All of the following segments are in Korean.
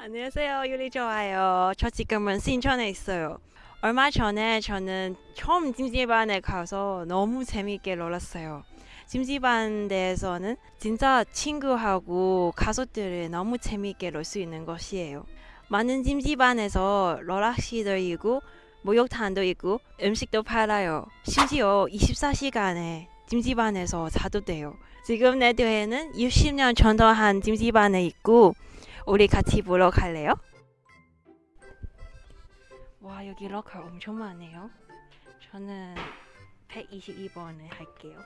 안녕하세요. 요리 좋아요. 저 지금은 신촌에 있어요. 얼마 전에 저는 처음 찜질방에 가서 너무 재밌게 놀았어요. 찜질방 내에서는 진짜 친구하고 가족들이 너무 재밌게 놀 수 있는 곳이에요. 많은 찜질방에서 롤락시도 있고 목욕탕도 있고 음식도 팔아요. 심지어 24시간에 찜질방에서 자도 돼요. 지금 내 뒤에는 60년 전통한 찜질방에 있고 우리 같이 보러 갈래요? 와 여기 럭커 엄청 많네요. 저는 122번을 할게요.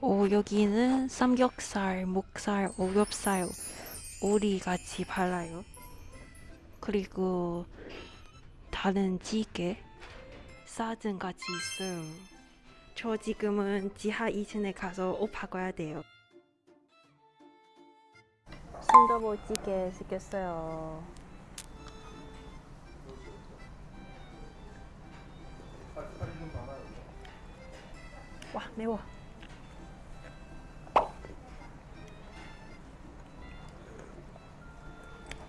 오 여기는 삼겹살, 목살, 오겹살, 오리 같이 팔아요. 그리고 다른 찌개, 사든 같이 있어요. 저 지금은 지하 2층에 가서 옷 바꿔야 돼요. 순두부찌개 시켰어요. 와 매워.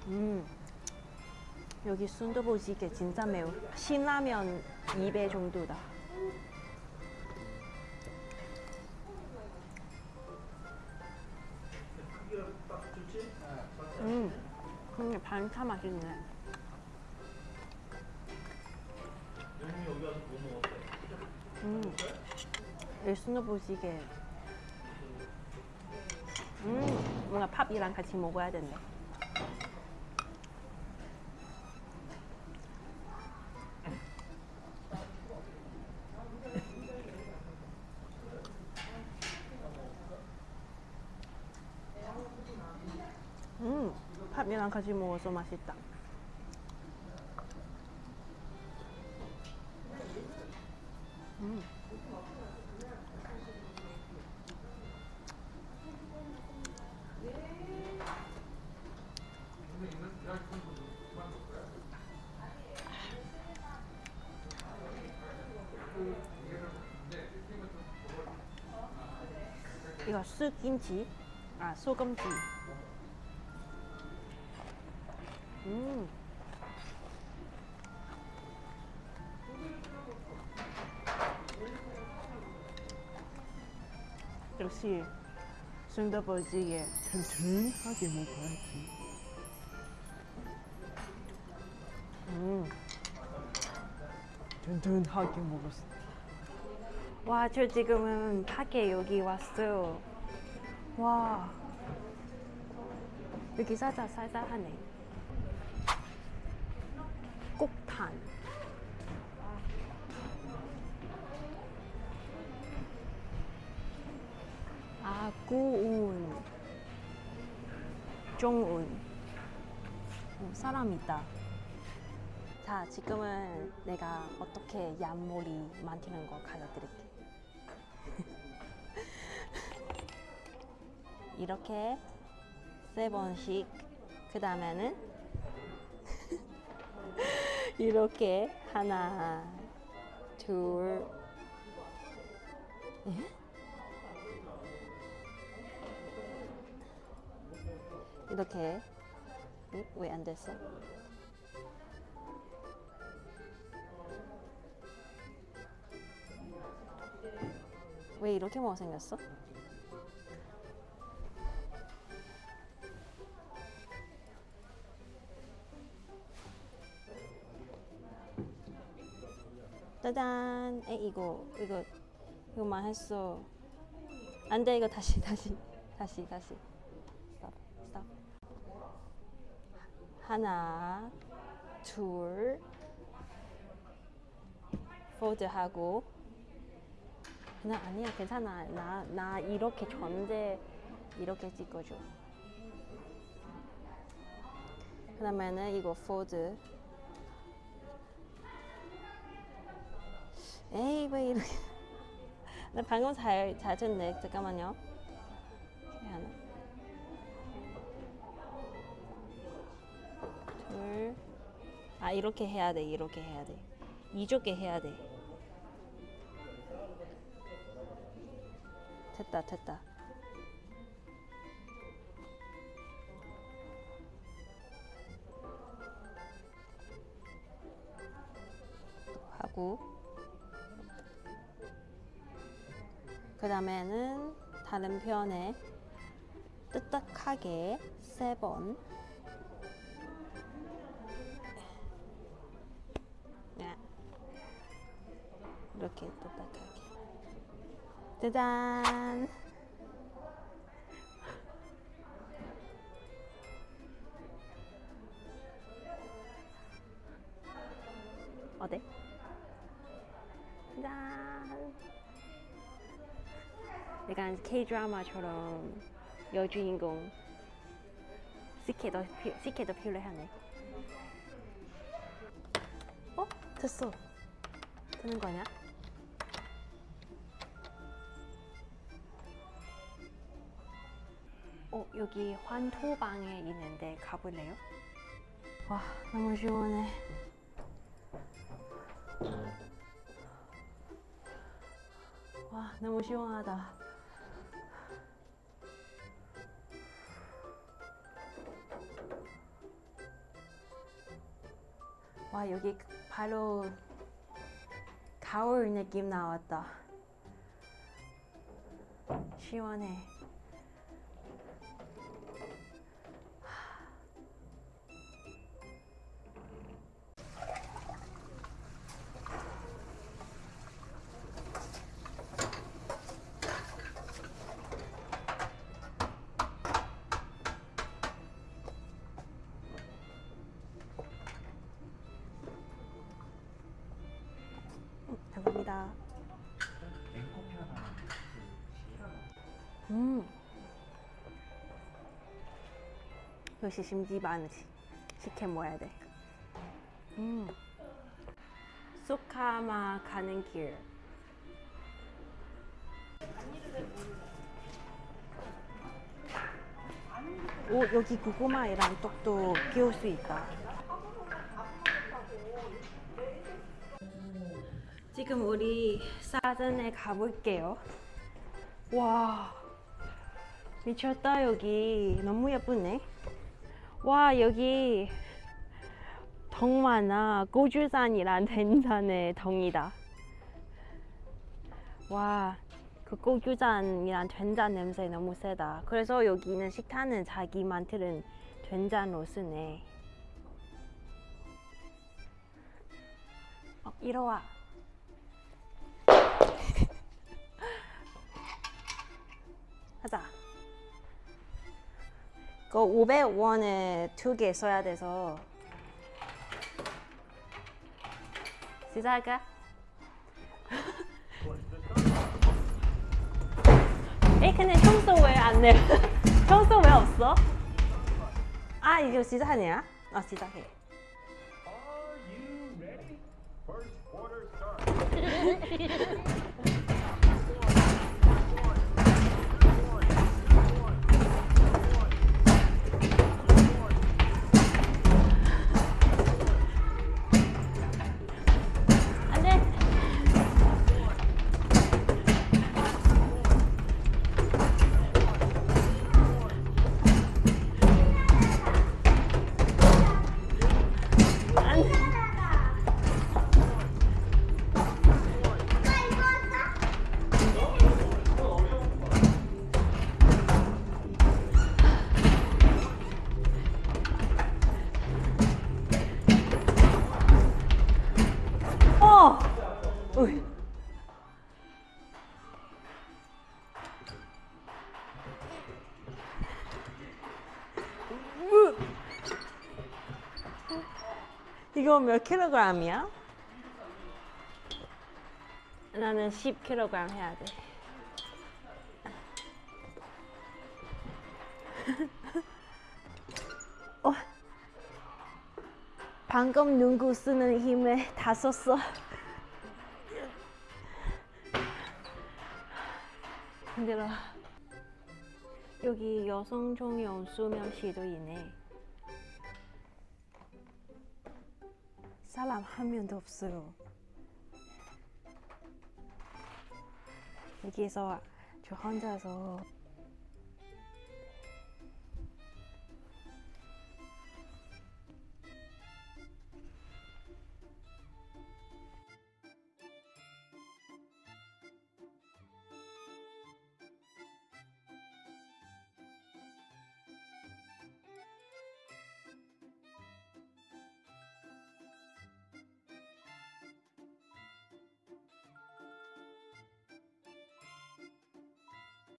음 여기 순두부찌개 진짜 매워. 신라면 2배 정도다. 반차 맛있네. 음, 이 순두부찌개. 음, 뭔가 팝이랑 같이 먹어야 된대. 같이 먹어서 맛있다. 음. 이거 쑥김치, 아 소금치. 음. 역시 순두부찌개 튼튼하게 먹어야지. 음. 튼튼하게 먹었어. 와, 저 지금은 밖에 여기 왔어요. 와. 여기 살짝 쌀쌀하네. 꼭탄. 아, 구운. 종운. 어, 사람 있다. 자, 지금은 내가 어떻게 얀모리 만드는 거 가르쳐드릴게. 이렇게 세 번씩. 그 다음에는 이렇게 하나, 둘, 예? 이렇게 왜 안 됐어? 왜 이렇게 못생겼어? 짜잔. 에 이거 이거 이거만 했어. 안돼 이거 다시 다시 다시 다시. 스톱 스톱 하나 둘 포드 하고. 그냥 아니야 괜찮아. 나 나 이렇게 전제 이렇게 찍어줘. 그 다음에는 이거 포드 에이 왜 이렇게 나 방금 잘, 잘 됐네. 잠깐만요. 하나 둘아 이렇게 해야 돼 이렇게 해야 돼. 이쪽에 해야 돼. 됐다 됐다. 하고 그 다음에는 다른 편에 뜨뜻하게 세 번. 네. 이렇게 뜨뜻하게. 짜잔. 약간 K 드라마처럼 여주인공 시케도 피- 시케도 필요하네. 어? 됐어. 되는 거냐? 어 여기 환토방에 있는데 가볼래요? 와 너무 시원해. 와 너무 시원하다. 와 여기 바로 가을 느낌 나왔다. 시원해. 역시 심지반 시- 식혜 먹어야 돼. 음. 수카마 가는 길. 오 여기 고구마이랑 떡도 끼울 수 있다. 지금 우리 사전에 가볼게요. 와 미쳤다 여기 너무 예쁘네. 와 여기 덩 많아 고주산이란 된산의 덩이다. 와. 그 고주산이란 된장 냄새 너무 세다. 그래서 여기는 식당은 자기 만드는 된장로 쓰네. 어, 이리 와. 하자. 그 500원에 두 개 써야 돼서 시작할까? 에 근데 청소 왜안 내? 청소 왜 없어? 아 이거 시작하냐? 아 시작해. 으이. 으. 이거 몇 킬로그램이야? 나는 10킬로그램 해야 돼. 어. 방금 눈구 쓰는 힘에 다 썼어. 힘들어. 여기 여성 종용 수면실도 있네. 사람 한 명도 없어요. 여기에서 저 혼자서